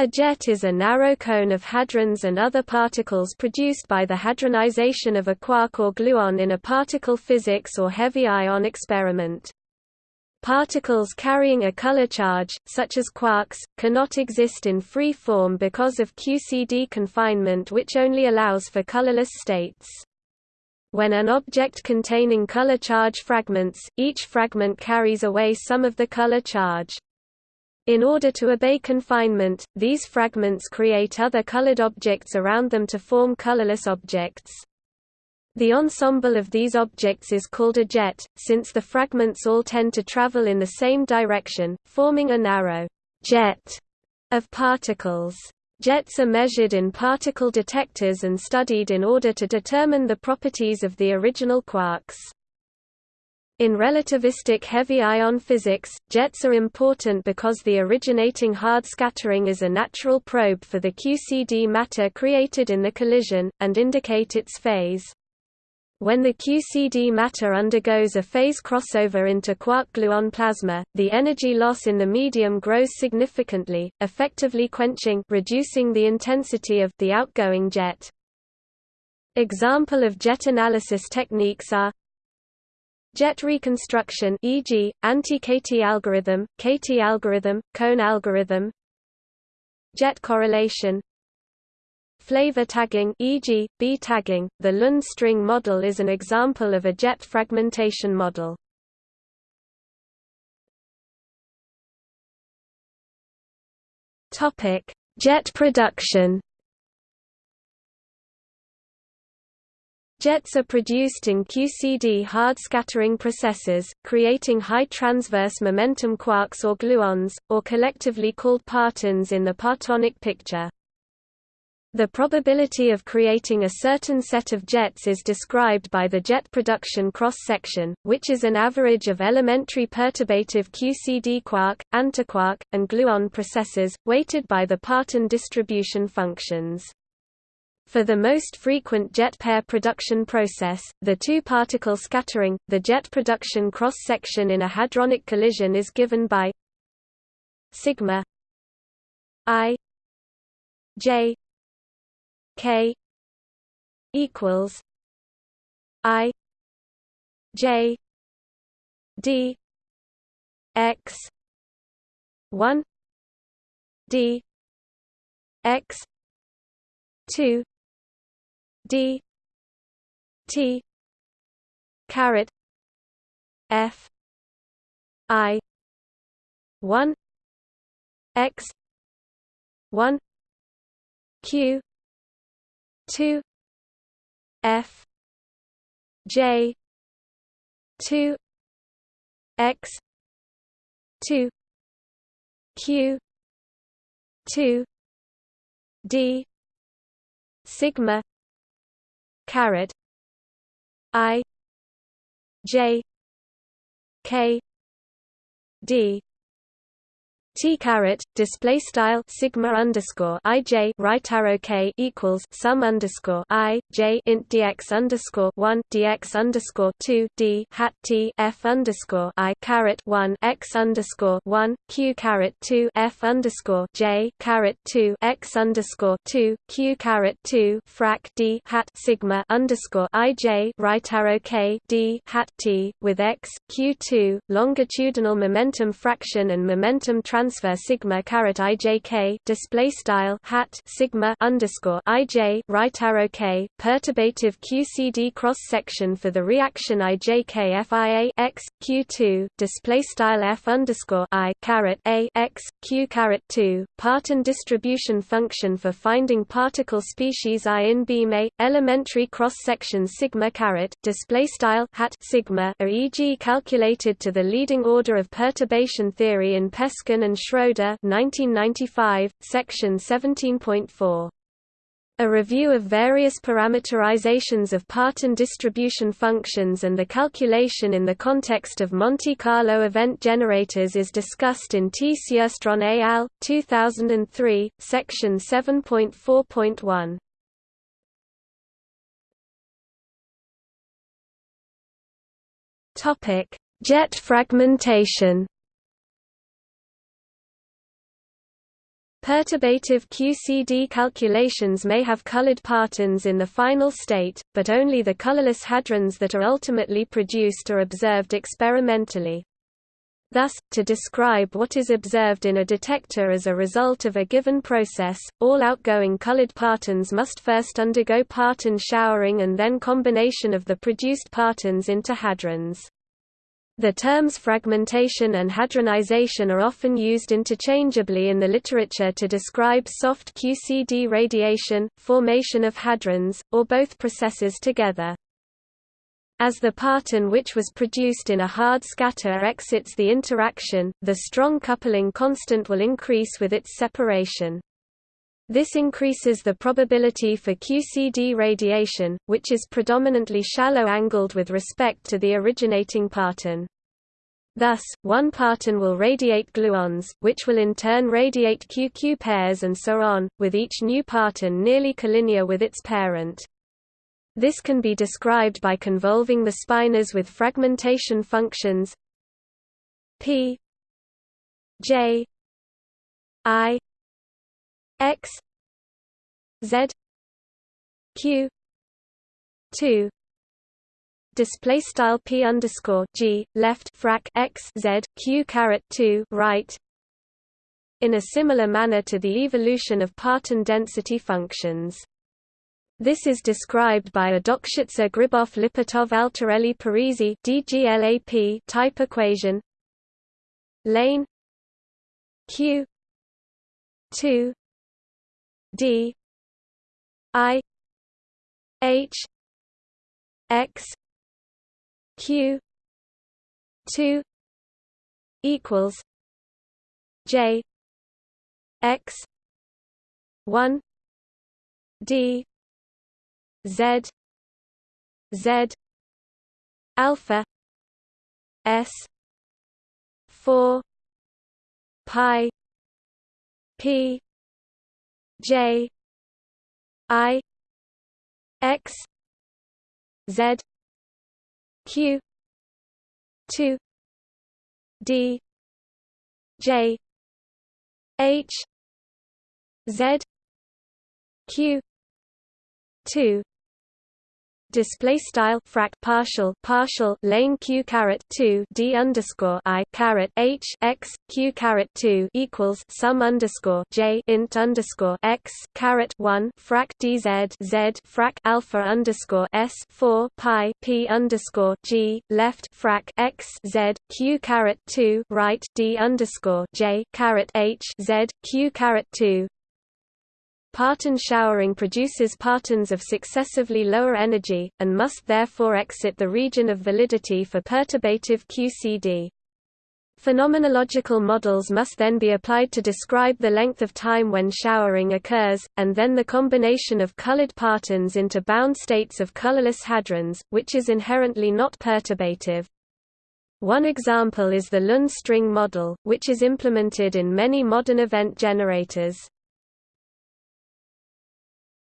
A jet is a narrow cone of hadrons and other particles produced by the hadronization of a quark or gluon in a particle physics or heavy ion experiment. Particles carrying a color charge, such as quarks, cannot exist in free form because of QCD confinement which only allows for colorless states. When an object containing color charge fragments, each fragment carries away some of the color charge. In order to obey confinement, these fragments create other colored objects around them to form colorless objects. The ensemble of these objects is called a jet, since the fragments all tend to travel in the same direction, forming a narrow jet of particles. Jets are measured in particle detectors and studied in order to determine the properties of the original quarks. In relativistic heavy ion physics, jets are important because the originating hard scattering is a natural probe for the QCD matter created in the collision, and indicate its phase. When the QCD matter undergoes a phase crossover into quark-gluon plasma, the energy loss in the medium grows significantly, effectively quenching reducing the intensity of the outgoing jet. Example of jet analysis techniques are Jet reconstruction e.g., anti-KT algorithm, KT algorithm, cone algorithm Jet correlation Flavor tagging e.g., B tagging, the Lund string model is an example of a jet fragmentation model. Jet production Jets are produced in QCD hard scattering processes, creating high transverse momentum quarks or gluons, or collectively called partons in the partonic picture. The probability of creating a certain set of jets is described by the jet production cross-section, which is an average of elementary perturbative QCD quark, antiquark, and gluon processes, weighted by the parton distribution functions. For the most frequent jet pair production process, the two-particle scattering, the jet production cross-section in a hadronic collision is given by sigma i j k equals i j d x 1 d x 2 d. T. Caret. F. I. 1 x. 1 q. 2 f. J. 2 x. 2 q. 2 d. Sigma caret i j k d T caret display style sigma underscore i j right arrow k equals sum underscore i j int dx underscore one dx underscore two d hat t f underscore i caret one x underscore one q caret two f underscore j caret two x underscore two q caret two frac d hat sigma underscore i j right arrow k d hat t with x q two longitudinal momentum fraction and momentum transfer transfer sigma caret ijk display style hat sigma underscore ij right arrow k perturbative QCD cross section for the reaction ijk FIA x q2 display style f underscore i caret a x q caret 2 parton distribution function for finding particle species i in beam a elementary cross section sigma caret display style hat sigma are e.g. calculated to the leading order of perturbation theory in Peskin and and Schroeder 1995, section 17.4. A review of various parameterizations of parton distribution functions and the calculation in the context of Monte Carlo event generators is discussed in T. Et al., 2003, section 7.4.1. Jet fragmentation Perturbative QCD calculations may have colored partons in the final state, but only the colorless hadrons that are ultimately produced are observed experimentally. Thus, to describe what is observed in a detector as a result of a given process, all outgoing colored partons must first undergo parton showering and then combination of the produced partons into hadrons. The terms fragmentation and hadronization are often used interchangeably in the literature to describe soft QCD radiation, formation of hadrons, or both processes together. As the parton which was produced in a hard scatter exits the interaction, the strong coupling constant will increase with its separation. This increases the probability for QCD radiation, which is predominantly shallow-angled with respect to the originating parton. Thus, one parton will radiate gluons, which will in turn radiate QQ pairs and so on, with each new parton nearly collinear with its parent. This can be described by convolving the spinors with fragmentation functions p j i x z q 2 display style p underscore g left frac x z q caret 2 right. In a similar manner to the evolution of parton density functions. This is described by a Dokshitzer-Gribov-Lipatov-Altarelli-Parisi (DGLAP) type equation. Lane Q 2 D I H X Q two equals J X one D Z Z alpha S four pi P J I X Z Q two D J H Z Q two display style frac partial partial lane q caret 2 d underscore i caret h x q caret 2 equals sum underscore j int underscore x caret 1 frac dz z frac alpha underscore s 4 pi p underscore g left frac x z q caret 2 right d underscore j caret h z q caret 2 Parton showering produces partons of successively lower energy, and must therefore exit the region of validity for perturbative QCD. Phenomenological models must then be applied to describe the length of time when showering occurs, and then the combination of colored partons into bound states of colorless hadrons, which is inherently not perturbative. One example is the Lund string model, which is implemented in many modern event generators.